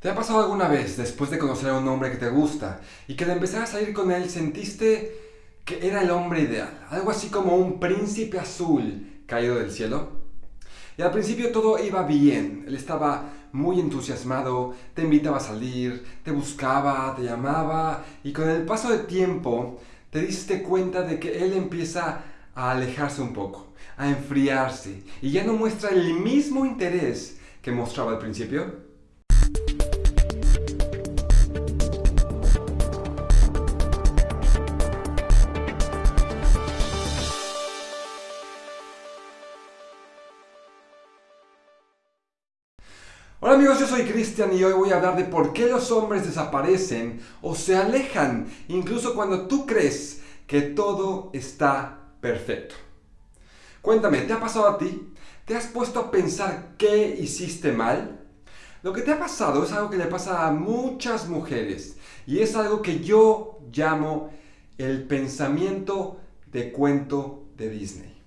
¿Te ha pasado alguna vez, después de conocer a un hombre que te gusta, y que de empezar a salir con él sentiste que era el hombre ideal? Algo así como un príncipe azul caído del cielo. Y al principio todo iba bien, él estaba muy entusiasmado, te invitaba a salir, te buscaba, te llamaba, y con el paso del tiempo te diste cuenta de que él empieza a alejarse un poco, a enfriarse, y ya no muestra el mismo interés que mostraba al principio. Hola amigos, yo soy Cristian y hoy voy a hablar de por qué los hombres desaparecen o se alejan, incluso cuando tú crees que todo está perfecto. Cuéntame, ¿te ha pasado a ti? ¿Te has puesto a pensar qué hiciste mal? Lo que te ha pasado es algo que le pasa a muchas mujeres y es algo que yo llamo el pensamiento de cuento de Disney.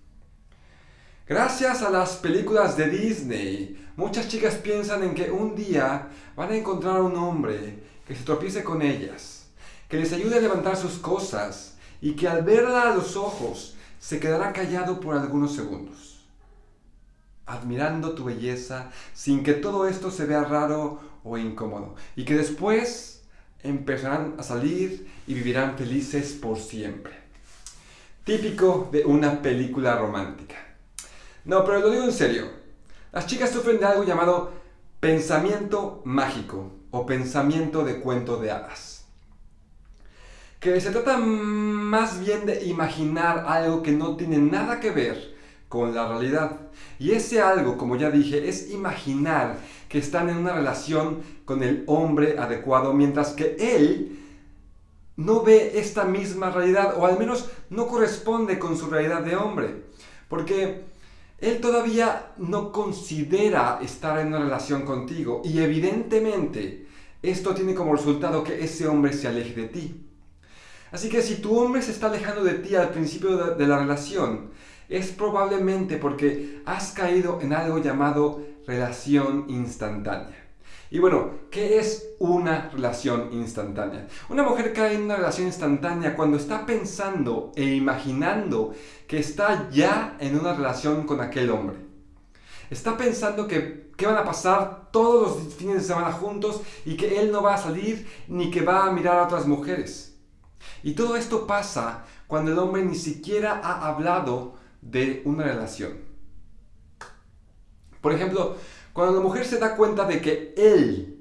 Gracias a las películas de Disney, muchas chicas piensan en que un día van a encontrar a un hombre que se tropiece con ellas, que les ayude a levantar sus cosas y que al verla a los ojos se quedará callado por algunos segundos, admirando tu belleza sin que todo esto se vea raro o incómodo, y que después empezarán a salir y vivirán felices por siempre. Típico de una película romántica. No, pero lo digo en serio. Las chicas sufren de algo llamado pensamiento mágico o pensamiento de cuento de hadas. Que se trata más bien de imaginar algo que no tiene nada que ver con la realidad. Y ese algo, como ya dije, es imaginar que están en una relación con el hombre adecuado, mientras que él no ve esta misma realidad, o al menos no corresponde con su realidad de hombre. Porque él todavía no considera estar en una relación contigo y evidentemente esto tiene como resultado que ese hombre se aleje de ti. Así que si tu hombre se está alejando de ti al principio de, la relación, es probablemente porque has caído en algo llamado relación instantánea. Y bueno, ¿qué es una relación instantánea? Una mujer cae en una relación instantánea cuando está pensando e imaginando que está ya en una relación con aquel hombre. Está pensando que, van a pasar todos los fines de semana juntos y que él no va a salir ni que va a mirar a otras mujeres. Y todo esto pasa cuando el hombre ni siquiera ha hablado de una relación. Por ejemplo, cuando la mujer se da cuenta de que él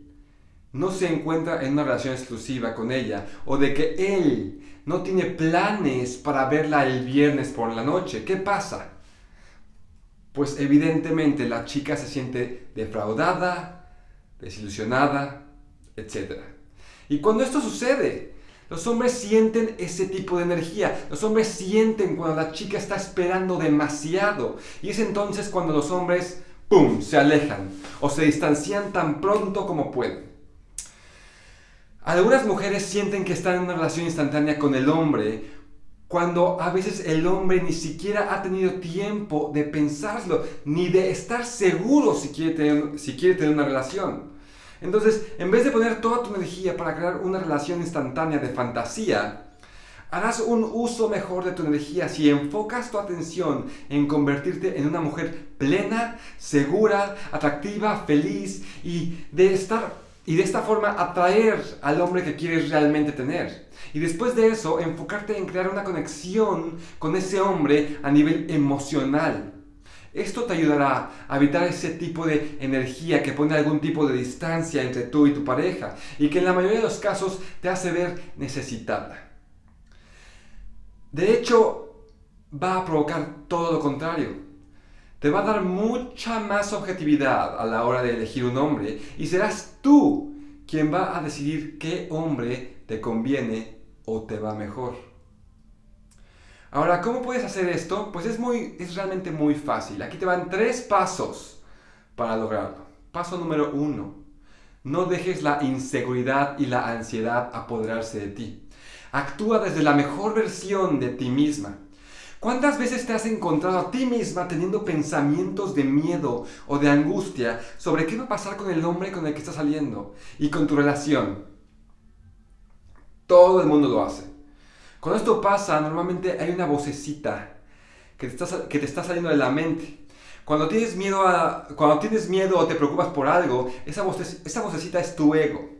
no se encuentra en una relación exclusiva con ella o de que él no tiene planes para verla el viernes por la noche, ¿qué pasa? Pues evidentemente la chica se siente defraudada, desilusionada, etc. Y cuando esto sucede, los hombres sienten ese tipo de energía. Los hombres sienten cuando la chica está esperando demasiado. Y es entonces cuando los hombres ¡pum!, se alejan o se distancian tan pronto como pueden. Algunas mujeres sienten que están en una relación instantánea con el hombre cuando a veces el hombre ni siquiera ha tenido tiempo de pensarlo, ni de estar seguro si quiere tener, si quiere tener una relación. Entonces, en vez de poner toda tu energía para crear una relación instantánea de fantasía, Harás un uso mejor de tu energía si enfocas tu atención en convertirte en una mujer plena, segura, atractiva, feliz y de estar y de esta forma atraer al hombre que quieres realmente tener. Y después de eso, enfocarte en crear una conexión con ese hombre a nivel emocional. Esto te ayudará a evitar ese tipo de energía que pone algún tipo de distancia entre tú y tu pareja y que en la mayoría de los casos te hace ver necesitada. De hecho, va a provocar todo lo contrario. Te va a dar mucha más objetividad a la hora de elegir un hombre y serás tú quien va a decidir qué hombre te conviene o te va mejor. Ahora, ¿cómo puedes hacer esto? Pues es, muy, es realmente muy fácil. Aquí te van tres pasos para lograrlo. Paso número uno. No dejes la inseguridad y la ansiedad apoderarse de ti. Actúa desde la mejor versión de ti misma. ¿Cuántas veces te has encontrado a ti misma teniendo pensamientos de miedo o de angustia sobre qué va a pasar con el hombre con el que estás saliendo y con tu relación? Todo el mundo lo hace. Cuando esto pasa, normalmente hay una vocecita que te está, que te está saliendo de la mente. Cuando tienes, miedo a, cuando tienes miedo o te preocupas por algo, esa, esa vocecita es tu ego.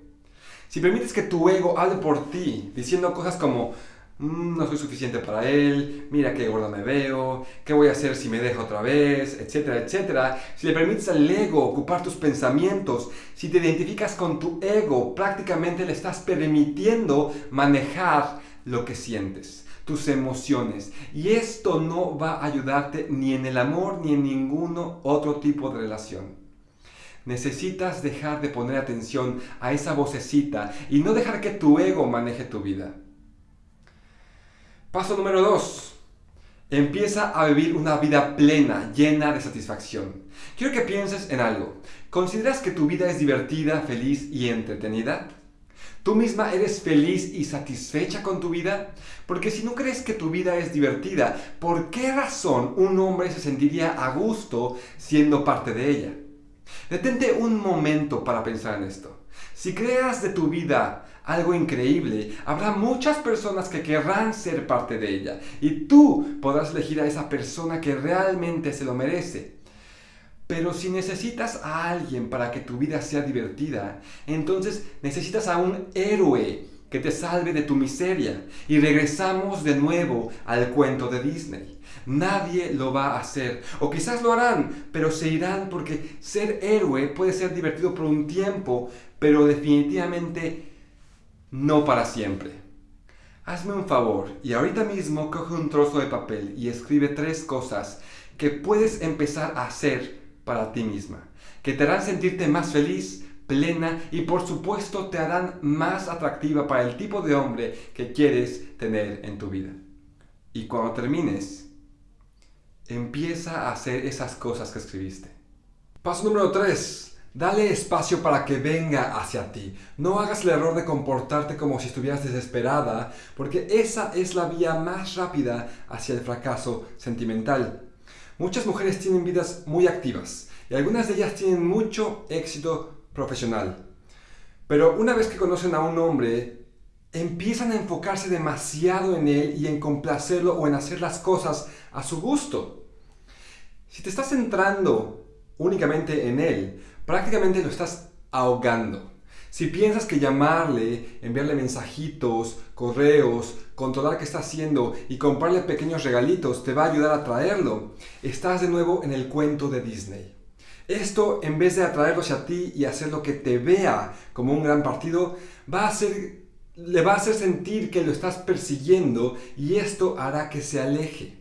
Si permites que tu ego hable por ti, diciendo cosas como, Mm, no soy suficiente para él, mira qué gorda me veo, qué voy a hacer si me deja otra vez, etcétera, etcétera. Si le permites al ego ocupar tus pensamientos, si te identificas con tu ego, prácticamente le estás permitiendo manejar lo que sientes, tus emociones. Y esto no va a ayudarte ni en el amor ni en ningún otro tipo de relación. Necesitas dejar de poner atención a esa vocecita y no dejar que tu ego maneje tu vida. Paso número 2. Empieza a vivir una vida plena, llena de satisfacción. Quiero que pienses en algo. ¿Consideras que tu vida es divertida, feliz y entretenida? ¿Tú misma eres feliz y satisfecha con tu vida? Porque si no crees que tu vida es divertida, ¿por qué razón un hombre se sentiría a gusto siendo parte de ella? Detente un momento para pensar en esto. Si creas de tu vida algo increíble, habrá muchas personas que querrán ser parte de ella y tú podrás elegir a esa persona que realmente se lo merece. Pero si necesitas a alguien para que tu vida sea divertida, entonces necesitas a un héroe que te salve de tu miseria. Y regresamos de nuevo al cuento de Disney. Nadie lo va a hacer. O quizás lo harán, pero se irán porque ser héroe puede ser divertido por un tiempo, pero definitivamente no para siempre. Hazme un favor y ahorita mismo coge un trozo de papel y escribe tres cosas que puedes empezar a hacer para ti misma, que te harán sentirte más feliz, plena y por supuesto te harán más atractiva para el tipo de hombre que quieres tener en tu vida. Y cuando termines, empieza a hacer esas cosas que escribiste. Paso número 3. Dale espacio para que venga hacia ti. No hagas el error de comportarte como si estuvieras desesperada, porque esa es la vía más rápida hacia el fracaso sentimental. Muchas mujeres tienen vidas muy activas y algunas de ellas tienen mucho éxito profesional. Pero una vez que conocen a un hombre, empiezan a enfocarse demasiado en él y en complacerlo o en hacer las cosas a su gusto. Si te estás centrando únicamente en él, prácticamente lo estás ahogando. Si piensas que llamarle, enviarle mensajitos, correos, controlar qué está haciendo y comprarle pequeños regalitos te va a ayudar a atraerlo, estás de nuevo en el cuento de Disney. Esto, en vez de atraerlo hacia ti y hacer lo que te vea como un gran partido, va a hacer, le va a hacer sentir que lo estás persiguiendo y esto hará que se aleje.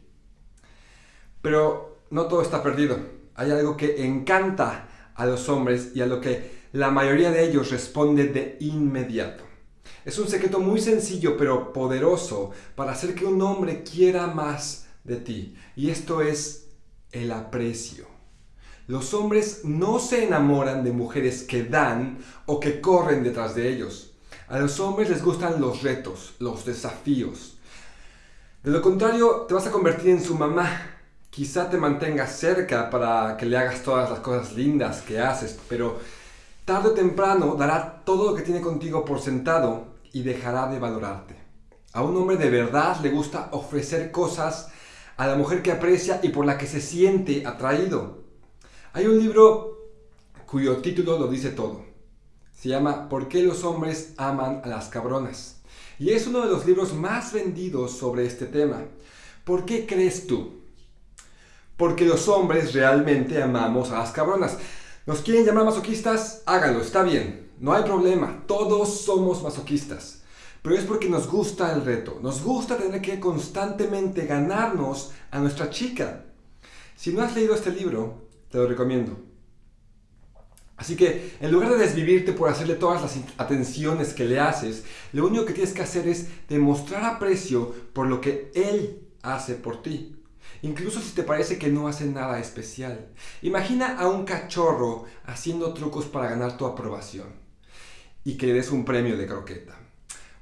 Pero no todo está perdido. Hay algo que encanta a los hombres y a lo que la mayoría de ellos responde de inmediato. Es un secreto muy sencillo pero poderoso para hacer que un hombre quiera más de ti. Y esto es el aprecio. Los hombres no se enamoran de mujeres que dan o que corren detrás de ellos. A los hombres les gustan los retos, los desafíos. De lo contrario, te vas a convertir en su mamá quizá te mantengas cerca para que le hagas todas las cosas lindas que haces, pero tarde o temprano dará todo lo que tiene contigo por sentado y dejará de valorarte. A un hombre de verdad le gusta ofrecer cosas a la mujer que aprecia y por la que se siente atraído. Hay un libro cuyo título lo dice todo. Se llama ¿Por qué los hombres aman a las cabronas? Y es uno de los libros más vendidos sobre este tema. ¿Por qué crees tú? porque los hombres realmente amamos a las cabronas. ¿Nos quieren llamar masoquistas? Háganlo, está bien, no hay problema, todos somos masoquistas. Pero es porque nos gusta el reto, nos gusta tener que constantemente ganarnos a nuestra chica. Si no has leído este libro, te lo recomiendo. Así que en lugar de desvivirte por hacerle todas las atenciones que le haces, lo único que tienes que hacer es demostrar aprecio por lo que él hace por ti incluso si te parece que no hace nada especial. Imagina a un cachorro haciendo trucos para ganar tu aprobación y que le des un premio de croqueta.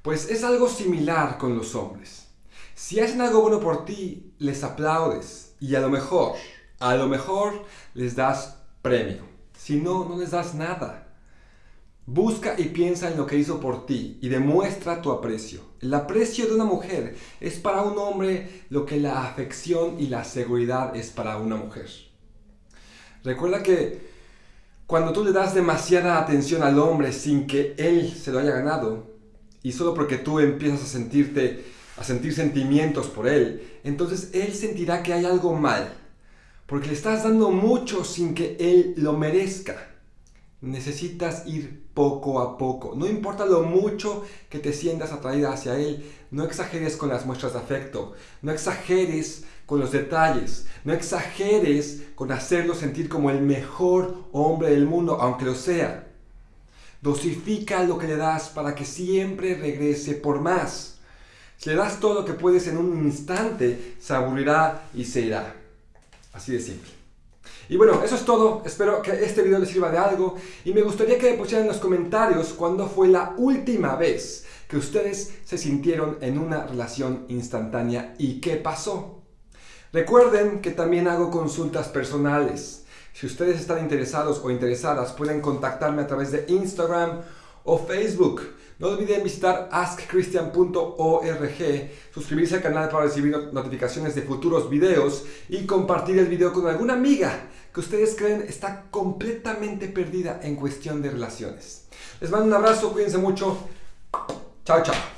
Pues es algo similar con los hombres. Si hacen algo bueno por ti, les aplaudes y a lo mejor, a lo mejor les das premio. Si no, no les das nada. Busca y piensa en lo que hizo por ti y demuestra tu aprecio. El aprecio de una mujer es para un hombre lo que la afección y la seguridad es para una mujer. Recuerda que cuando tú le das demasiada atención al hombre sin que él se lo haya ganado y solo porque tú empiezas a sentirte a sentir sentimientos por él, entonces él sentirá que hay algo mal, porque le estás dando mucho sin que él lo merezca. Necesitas ir poco a poco. No importa lo mucho que te sientas atraída hacia Él, no exageres con las muestras de afecto, no exageres con los detalles, no exageres con hacerlo sentir como el mejor hombre del mundo, aunque lo sea. Dosifica lo que le das para que siempre regrese por más. Si le das todo lo que puedes en un instante, se aburrirá y se irá. Así de simple. Y bueno, eso es todo. Espero que este video les sirva de algo. Y me gustaría que me pusieran en los comentarios cuándo fue la última vez que ustedes se sintieron en una relación instantánea y qué pasó. Recuerden que también hago consultas personales. Si ustedes están interesados o interesadas, pueden contactarme a través de Instagram o Facebook. No olviden visitar askchristian.org, suscribirse al canal para recibir notificaciones de futuros videos y compartir el video con alguna amiga que ustedes creen está completamente perdida en cuestión de relaciones. Les mando un abrazo, cuídense mucho. Chao, chao.